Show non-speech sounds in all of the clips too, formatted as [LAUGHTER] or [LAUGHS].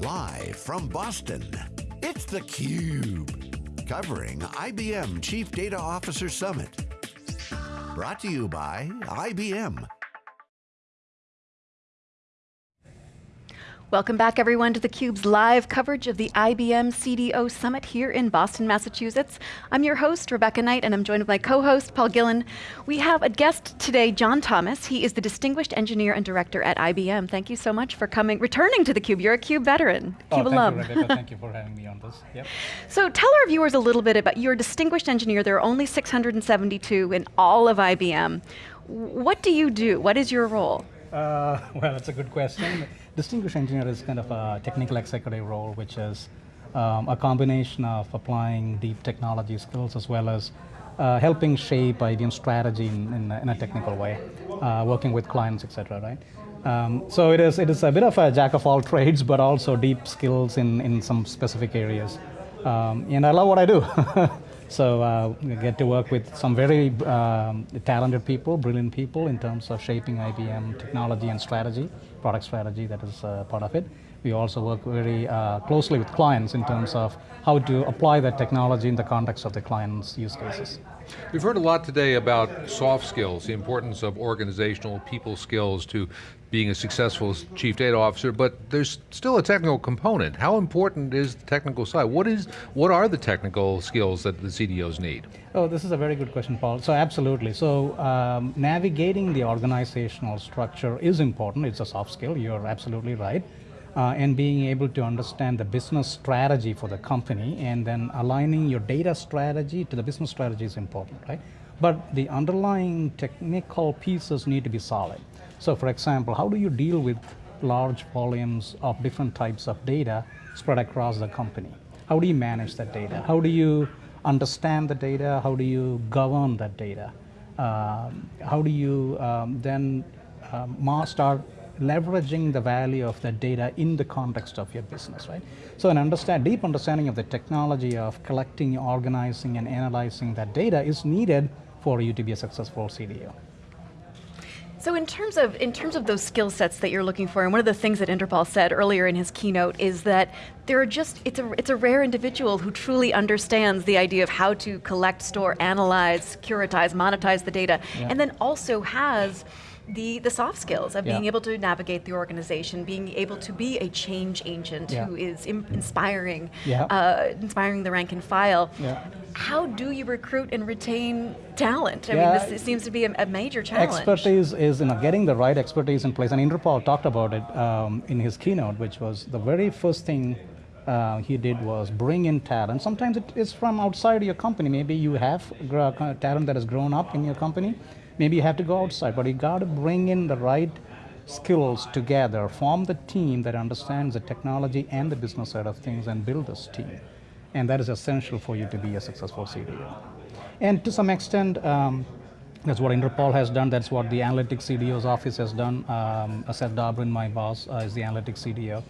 Live from Boston, it's theCUBE. Covering IBM Chief Data Officer Summit. Brought to you by IBM. Welcome back everyone to theCUBE's live coverage of the IBM CDO Summit here in Boston, Massachusetts. I'm your host, Rebecca Knight, and I'm joined with my co-host, Paul Gillin. We have a guest today, John Thomas. He is the Distinguished Engineer and Director at IBM. Thank you so much for coming, returning to theCUBE. You're a CUBE veteran, oh, CUBE thank alum. You, Rebecca. thank you for having me on this. Yep. [LAUGHS] So tell our viewers a little bit about, you're distinguished engineer, there are only 672 in all of IBM. What do you do? What is your role? Uh, [LAUGHS] well, that's a good question. Distinguished engineer is kind of a technical executive role, which is um, a combination of applying deep technology skills as well as uh, helping shape IBM strategy in, in, in a technical way, uh, working with clients, etc. Right. Um, so it is it is a bit of a jack of all trades, but also deep skills in in some specific areas. Um, and I love what I do. [LAUGHS] So uh, we get to work with some very um, talented people, brilliant people in terms of shaping IBM technology and strategy, product strategy that is uh, part of it. We also work very uh, closely with clients in terms of how to apply that technology in the context of the client's use cases. We've heard a lot today about soft skills, the importance of organizational people skills to being a successful chief data officer, but there's still a technical component. How important is the technical side? What is, what are the technical skills that the CDOs need? Oh, this is a very good question, Paul. So absolutely. So um, navigating the organizational structure is important. It's a soft skill. You're absolutely right uh, and being able to understand the business strategy for the company and then aligning your data strategy to the business strategy is important, right? But the underlying technical pieces need to be solid. So for example, how do you deal with large volumes of different types of data spread across the company? How do you manage that data? How do you understand the data? How do you govern that data? Um, how do you um, then um, start leveraging the value of that data in the context of your business, right? So an understand, deep understanding of the technology of collecting, organizing, and analyzing that data is needed for you to be a successful CDO. So in terms of in terms of those skill sets that you're looking for, and one of the things that Inderpal said earlier in his keynote is that there are just it's a it's a rare individual who truly understands the idea of how to collect, store, analyze, securitize, monetize the data, yeah. and then also has the, the soft skills of yeah. being able to navigate the organization, being able to be a change agent yeah. who is inspiring, yeah. uh, inspiring the rank and file. How do you recruit and retain talent? I mean, this seems to be a, a, major challenge. Expertise is you know, getting the right expertise in place, and Inderpal talked about it um, in his keynote, which was the very first thing uh, he did was bring in talent. Sometimes it is from outside your company. Maybe you have talent that has grown up in your company, maybe you have to go outside, but you got to bring in the right skills together, form the team that understands the technology and the business side of things and build this team. And that is essential for you to be a successful CDO. And to some extent, um, that's what Inderpal has done. That's what the Analytics CDO's office has done. Um, Seth Dobrin, my boss, uh, is the Analytics CDO.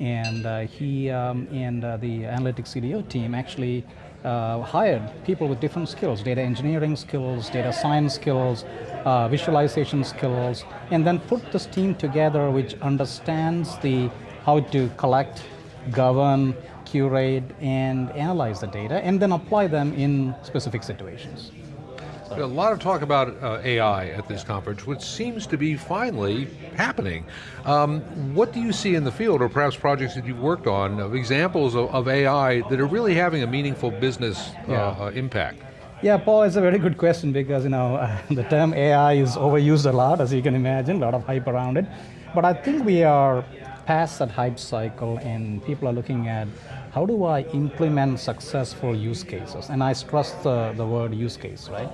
And uh, he um, and uh, the Analytics CDO team actually uh, hired people with different skills, data engineering skills, data science skills, uh, visualization skills, and then put this team together which understands the how to collect, govern, curate, and analyze the data, and then apply them in specific situations. A lot of talk about uh, AI at this conference, which seems to be finally happening. Um, what do you see in the field, or perhaps projects that you've worked on, of examples of, of AI that are really having a meaningful business uh, yeah. uh, impact? Yeah, Paul, it's a very good question because you know uh, [LAUGHS] the term AI is overused a lot, as you can imagine, a lot of hype around it. But I think we are past that hype cycle, and people are looking at how do I implement successful use cases? And I stress the, the word use case, right?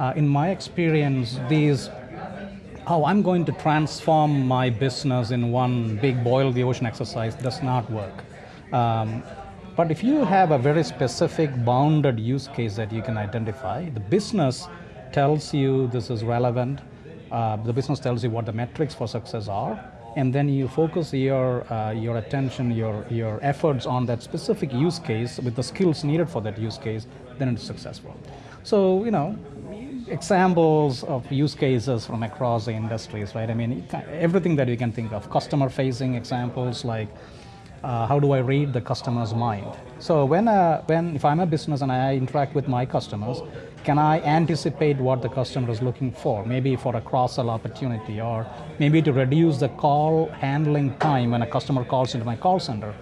Uh, in my experience, these how I'm going to transform my business in one big boil the ocean exercise does not work. Um, but if you have a very specific bounded use case that you can identify, the business tells you this is relevant, uh, the business tells you what the metrics for success are, and then you focus your, uh, your attention, your, your efforts on that specific use case with the skills needed for that use case, then it's successful. So, you know, examples of use cases from across the industries, right? I mean, everything that you can think of, customer-facing examples like uh, how do I read the customer's mind? So when, uh, when if I'm a business and I interact with my customers, can I anticipate what the customer is looking for? Maybe for a cross-sell opportunity, or maybe to reduce the call handling time when a customer calls into my call center,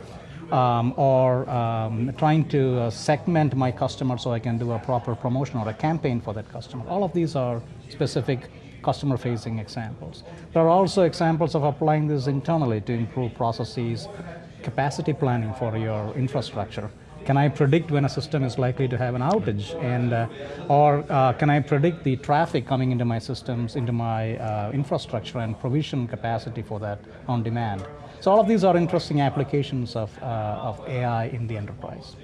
um, or um, trying to uh, segment my customer so I can do a proper promotion or a campaign for that customer. All of these are specific customer-facing examples. There are also examples of applying this internally to improve processes, capacity planning for your infrastructure. Can I predict when a system is likely to have an outage? And, uh, or uh, can I predict the traffic coming into my systems, into my uh, infrastructure and provision capacity for that on demand? So all of these are interesting applications of, uh, of AI in the enterprise.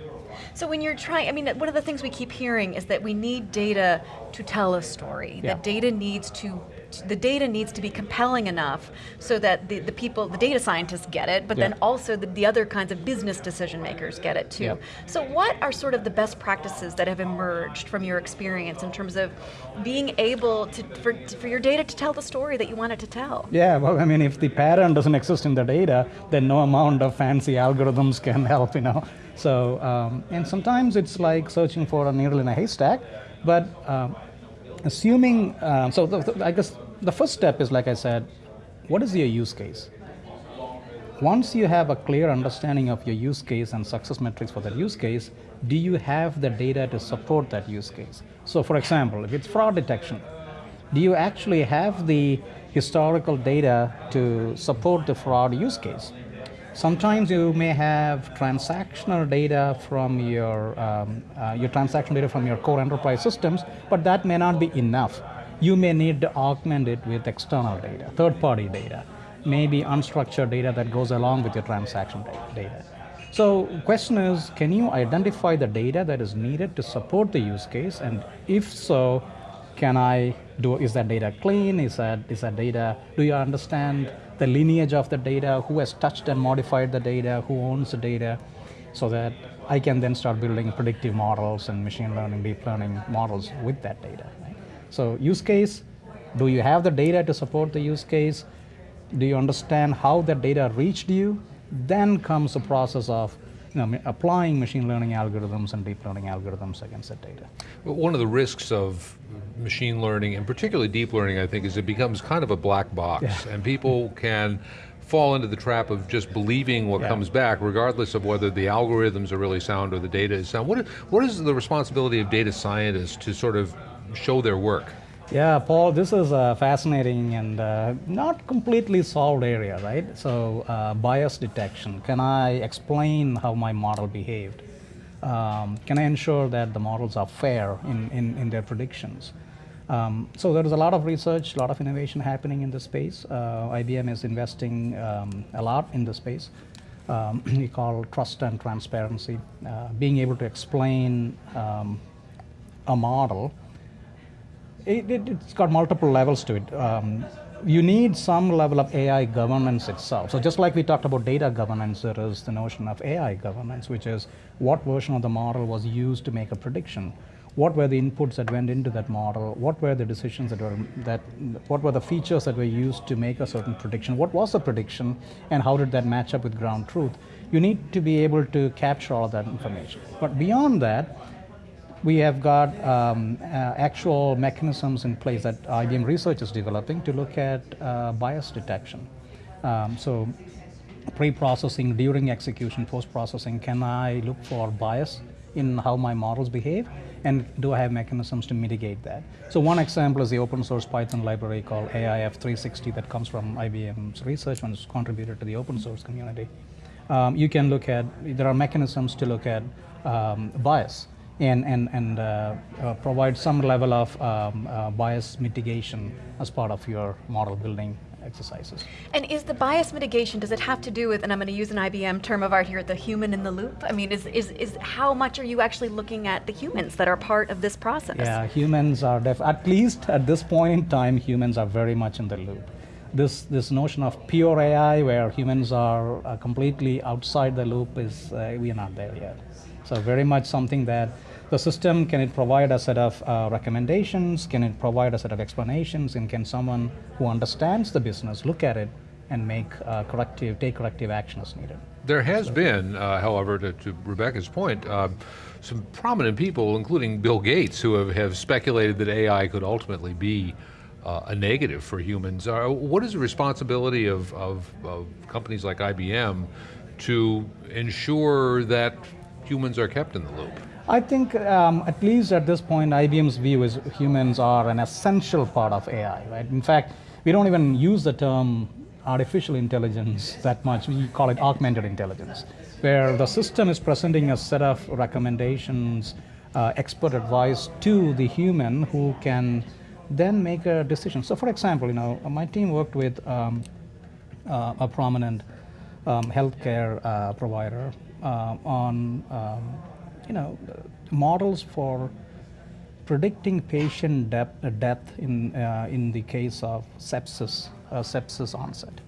So when you're trying, I mean, one of the things we keep hearing is that we need data to tell a story. Yeah. That data needs to, the data needs to be compelling enough so that the, the people, the data scientists get it, but Yeah. then also the, the other kinds of business decision makers get it too. Yeah. So what are sort of the best practices that have emerged from your experience in terms of being able to, for, for your data to tell the story that you want it to tell? Yeah, well, I mean, if the pattern doesn't exist in the data, then no amount of fancy algorithms can [LAUGHS] help, you know. So, um, and sometimes it's like searching for a needle in a haystack, but um, assuming, um, so I guess the first step is, like I said, what is your use case? Once you have a clear understanding of your use case and success metrics for that use case, do you have the data to support that use case? So, for example, if it's fraud detection, do you actually have the historical data to support the fraud use case? Sometimes you may have transactional data from your, um, uh, your transactional data from your core enterprise systems, but that may not be enough. You may need to augment it with external data, third-party data, maybe unstructured data that goes along with your transaction data. So question is, can you identify the data that is needed to support the use case? And if so, can I do, is that data clean? Is that, is that data, do you understand the lineage of the data? Who has touched and modified the data? Who owns the data? So that I can then start building predictive models and machine learning, deep learning models with that data. So use case, do you have the data to support the use case? Do you understand how that data reached you? Then comes the process of you know, applying machine learning algorithms and deep learning algorithms against that data. Well, One of the risks of machine learning, and particularly deep learning, I think, is it becomes kind of a black box, and people [LAUGHS] can fall into the trap of just believing what Yeah. comes back, regardless of whether the algorithms are really sound or the data is sound. What is, what is the responsibility of data scientists to sort of show their work? Yeah, Paul, this is a fascinating and uh, not completely solved area, right? So, uh, bias detection. Can I explain how my model behaved? Um, can I ensure that the models are fair in, in, in their predictions? Um, so, there is a lot of research, a lot of innovation happening in this space. Uh, IBM is investing um, a lot in this space. Um, [CLEARS THROAT] we call trust and transparency, uh, being able to explain um, a model it, it, it's got multiple levels to it. Um, you need some level of AI governance itself. So just like we talked about data governance, there is the notion of AI governance, which is what version of the model was used to make a prediction. What were the inputs that went into that model? What were the decisions that were that? What were the features that were used to make a certain prediction? What was the prediction, and how did that match up with ground truth? You need to be able to capture all of that information. But beyond that, we have got um, uh, actual mechanisms in place that IBM Research is developing to look at uh, bias detection. Um, so, pre-processing, during execution, post-processing, can I look for bias in how my models behave, and do I have mechanisms to mitigate that? So, one example is the open source Python library called AIF 360 that comes from IBM's research and is contributed to the open source community. Um, you can look at there are mechanisms to look at um, bias and, and, and uh, uh, provide some level of um, uh, bias mitigation as part of your model building exercises. And is the bias mitigation, does it have to do with, and I'm going to use an IBM term of art here, the human in the loop? I mean, is, is, is how much are you actually looking at the humans that are part of this process? Yeah, humans are def- at least at this point in time, humans are very much in the loop. This this notion of pure AI, where humans are uh, completely outside the loop, is uh, we are not there yet. So very much something that the system can it provide a set of uh, recommendations, can it provide a set of explanations, and can someone who understands the business look at it and make uh, corrective, take corrective action as needed. There has been, uh, however, to, to, Rebecca's point, uh, some prominent people, including Bill Gates, who have, have speculated that AI could ultimately be uh, a negative for humans. Uh, what is the responsibility of, of, of, companies like IBM to ensure that humans are kept in the loop? I think, um, at least at this point, IBM's view is humans are an essential part of AI, right? In fact, we don't even use the term artificial intelligence that much. We call it augmented intelligence, where the system is presenting a set of recommendations, uh, expert advice to the human who can then make a decision. So, for example, you know, my team worked with um, uh, a prominent um, healthcare uh, provider on, um, you know, models for predicting patient death, death in, uh, in the case of sepsis uh, sepsis onset.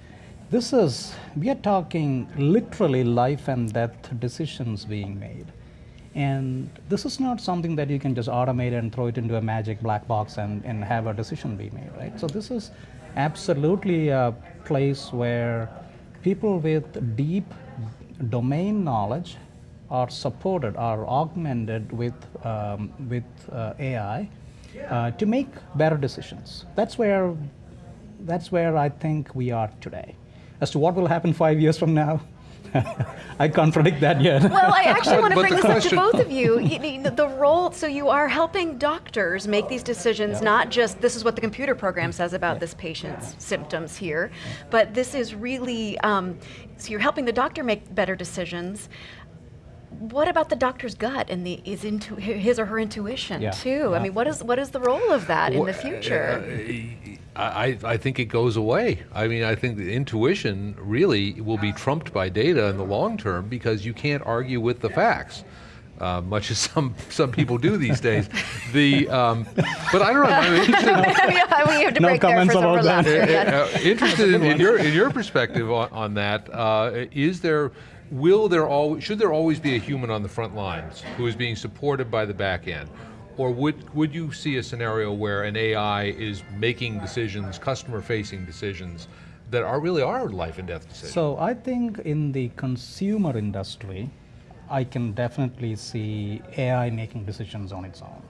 This is, we are talking literally life and death decisions being made. And this is not something that you can just automate and throw it into a magic black box and, and have a decision be made, right? So this is absolutely a place where people with deep domain knowledge are supported, are augmented with, um, with uh, AI uh, to make better decisions. That's where that's where I think we are today. As to what will happen five years from now, [LAUGHS] I can't predict that yet. Well, I actually want to bring this question... up to both of you. The role, so you are helping doctors make these decisions, yeah. not just this is what the computer program says about yeah. this patient's yeah. symptoms here, but this is really, um, so you're helping the doctor make better decisions what about the doctor's gut and the is into his or her intuition yeah. too? Yeah. I mean, what is what is the role of that well, in the future? Uh, I, I think it goes away. I mean, I think the intuition really will be trumped by data in the long term because you can't argue with the facts. Uh, much as [LAUGHS] some some people do these days. The um, but I don't know. I'm interested. [LAUGHS] we have to no break there for some that. Uh, uh, interested in, in, your in your perspective on, on that. Uh, is there will there always, should there always be a human on the front lines who is being supported by the back end? Or would, would you see a scenario where an AI is making decisions, customer facing decisions, that are really are life and death decisions? So I think in the consumer industry, I can definitely see AI making decisions on its own.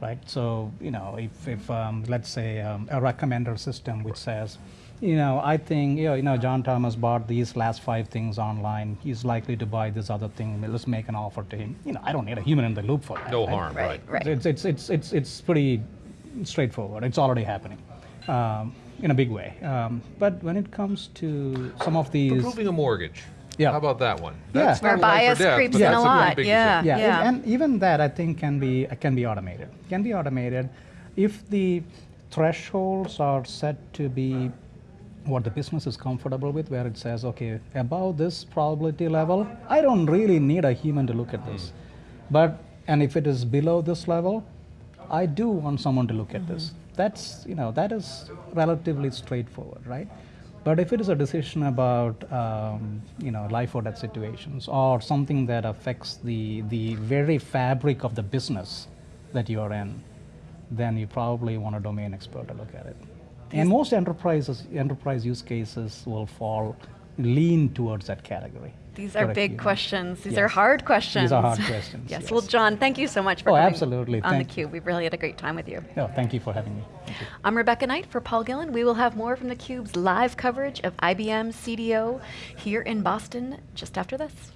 Right, so you know, if, if um, let's say um, a recommender system which says, you know, I think, you know, you know, John Thomas bought these last five things online. He's likely to buy this other thing. Let's make an offer to him. You know, I don't need a human in the loop for that. No right? harm, right? right. It's, it's, it's, it's, it's pretty straightforward. It's already happening um, in a big way. Um, but when it comes to some of these... Approving a mortgage. Yeah. How about that one? That's yeah. Where bias death, creeps in a lot. Yeah. yeah. yeah. And, and even that, I think, can be, can be automated. Can be automated if the thresholds are set to be what the business is comfortable with, where it says, okay, above this probability level, I don't really need a human to look at this. Mm. But, and if it is below this level, I do want someone to look at this. Mm-hmm. That's, you know, that is relatively straightforward, right? But if it is a decision about, um, you know, life or death situations or something that affects the, the very fabric of the business that you are in, then you probably want a domain expert to look at it. And most enterprises, enterprise use cases will fall, lean towards that category. These are big questions. These yes. are hard questions. These are hard questions. yes. yes. Well, John, thank you so much for oh, coming absolutely. on thank theCUBE. We've really had a great time with you. No, thank you for having me. I'm Rebecca Knight for Paul Gillin. We will have more from theCUBE's live coverage of IBM CDO here in Boston just after this.